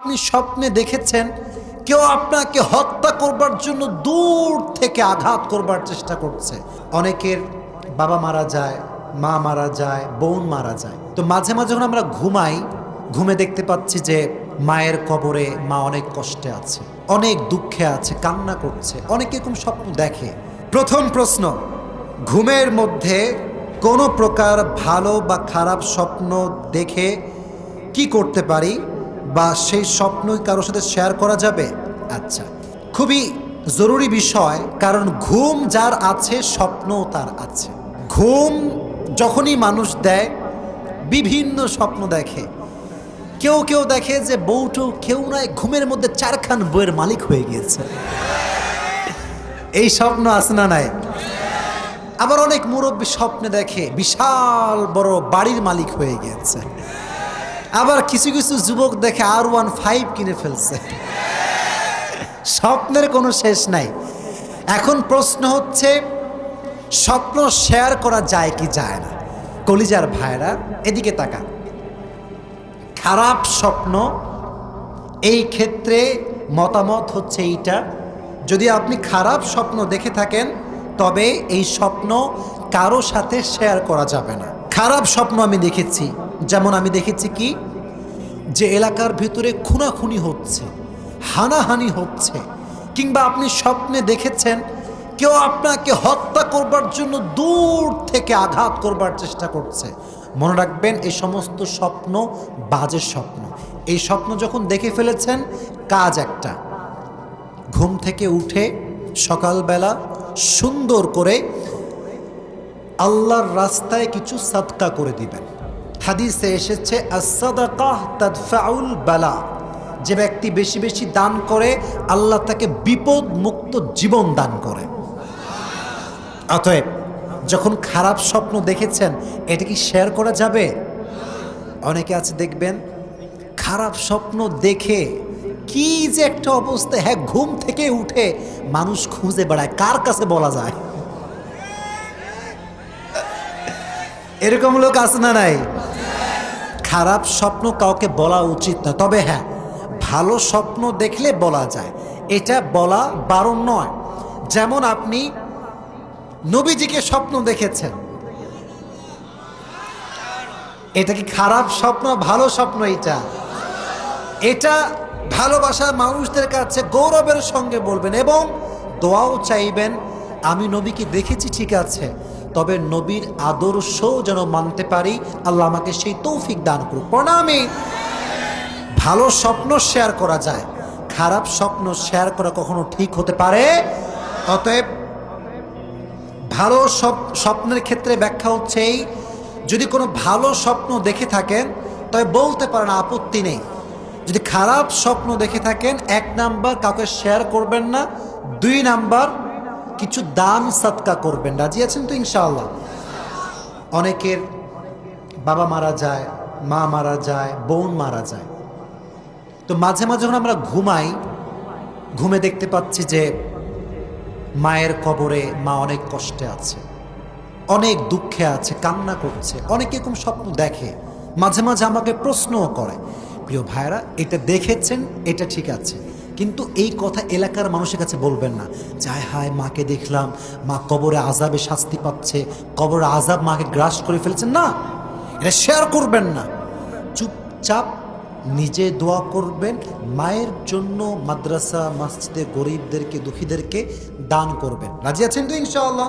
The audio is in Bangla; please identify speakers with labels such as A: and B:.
A: আপনি স্বপ্নে দেখেছেন, কেউ আপনাকে হত্যা করবার জন্য দূর থেকে আঘাত করবার চেষ্টা করছে। অনেকের বাবা মারা যায়, মা মারা যায়, বোন মারা যায়। তো মাঝে মাঝে যখন আমরা ঘুমাই, ঘুমে দেখতে পাচ্ছি যে মায়ের কবরে মা অনেক কষ্টে আছে, অনেক দুঃখে আছে, কান্না করছে, অনেকে এরকম স্বপ্ন দেখে। প্রথম প্রশ্ন, ঘুমের মধ্যে কোনো প্রকার ভালো বা খারাপ স্বপ্ন দেখে কি করতে পারি? বা সেই স্বপ্নই কারোর সাথে শেয়ার করা যাবে? আচ্ছা। খুবই জরুরি বিষয়, কারণ ঘুম যার আছে, স্বপ্নও তার আছে। ঘুম যখনই মানুষ দেয়, বিভিন্ন স্বপ্ন দেখে। কেউ কেউ দেখে যে বউটো কেউ নয়, ঘুমের মধ্যে চারখান বইয়ের মালিক হয়ে গিয়েছে। এই স্বপ্ন আছে না নাই? আবার অনেক মুরব্বী স্বপ্নে দেখে, বিশাল বড় বাড়ির মালিক হয়ে গিয়েছে। আবার কিছু কিছু যুবক দেখে আর ওয়ান ফাইভ কিনে ফেলছে। স্বপ্নের কোনো শেষ নাই। এখন প্রশ্ন হচ্ছে, স্বপ্ন শেয়ার করা যায় কি যায় না? কলিজার ভাইরা, এদিকে তাকা খারাপ স্বপ্ন, এই ক্ষেত্রে মতামত হচ্ছে এইটা, যদি আপনি খারাপ স্বপ্ন দেখে থাকেন, তবে এই স্বপ্ন কারও সাথে শেয়ার করা যাবে না। খারাপ স্বপ্ন আমি দেখেছি। যেমন আমি দেখেছি কি? যে এলাকার ভিতরে খুনাখুনি হচ্ছে, হানাহানি হচ্ছে, কিংবা আপনি স্বপ্নে দেখেছেন কেউ আপনাকে হত্যা করবার জন্য দূর থেকে আঘাত করবার চেষ্টা করছে। মনে রাখবেন, এই সমস্ত স্বপ্ন বাজে স্বপ্ন। এই স্বপ্ন যখন দেখে ফেলেছেন, কাজ একটা। ঘুম থেকে উঠে সকালবেলা সুন্দর করে আল্লাহর রাস্তায় কিছু সাদকা করে দিবেন। হাদিসে এসেছে বালা। যে ব্যক্তি বেশি বেশি দান করে, আল্লাহ তাকে বিপদ মুক্ত জীবন দান করে। অতএব, যখন খারাপ স্বপ্ন দেখেছেন, এটা কি শেয়ার করা যাবে? অনেকে আছে, দেখবেন, খারাপ স্বপ্ন দেখে কি যে একটা অবস্থা হ্যাঁ ঘুম থেকে উঠে মানুষ খুঁজে বেড়ায়, কার কাছে বলা যায়? এরকম লোক আছে না নাই? খারাপ স্বপ্ন কাউকে বলা উচিত না। তবে হ্যাঁ ভালো স্বপ্ন দেখলে বলা যায়। এটা বলা বারণ নয়। যেমন আপনি নবীজিকে স্বপ্ন দেখেছেন। এটা কি খারাপ স্বপ্ন? ভালো স্বপ্ন এটা। এটা ভালোবাসার মানুষদের কাছে গৌরবের সঙ্গে বলবেন এবং দোয়াও চাইবেন, আমি নবীকে দেখেছি, ঠিক আছে। তবে নবীর আদর্শ যেন মানতে পারি, আল্লাহ আমাকে সেই তৌফিক দান করুক। প্রণামী। ভালো স্বপ্ন শেয়ার করা যায়, খারাপ স্বপ্ন শেয়ার করা কখনো ঠিক হতে পারে? অতএব, ভালো স্বপ- স্বপ্নের ক্ষেত্রে ব্যাখ্যা হচ্ছে এই, যদি কোনো ভালো স্বপ্ন দেখে থাকেন, তবে বলতে পারেন আপত্তি নেই। যদি খারাপ স্বপ্ন দেখে থাকেন, এক নাম্বার কাউকে শেয়ার করবেন না, দুই নাম্বার কিছু দান সৎকা করবেন। রাজি আছেন তো ইনশাআল্লাহ? অনেকের বাবা মারা যায়, মা মারা যায়, বোন মারা যায়। তো মাঝে মাঝে যখন আমরা ঘুমাই, ঘুমে দেখতে পাচ্ছি যে মায়ের কবরে মা অনেক কষ্টে আছে, অনেক দুঃখে আছে, কান্না করছে, অনেক এরকম স্বপ্ন দেখে, মাঝে মাঝে আমাকে প্রশ্নও করে, প্রিয় ভাইরা এটা দেখেছেন? এটা ঠিক আছে। কিন্তু এই কথা এলাকার মানুষের কাছে বলবেন না। যায় হায়, মাকে দেখলাম, মা কবরে আজাবে শাস্তি পাচ্ছে, কবরে আজাব মাকে গ্রাস করে ফেলছেন না, এটা শেয়ার করবেন না। চুপচাপ নিজে দোয়া করবেন, মায়ের জন্য মাদ্রাসা, মসজিদে গরিবদেরকে, দুঃখীদেরকে দান করবেন। রাজি আছেন তো ইনশাআল্লাহ?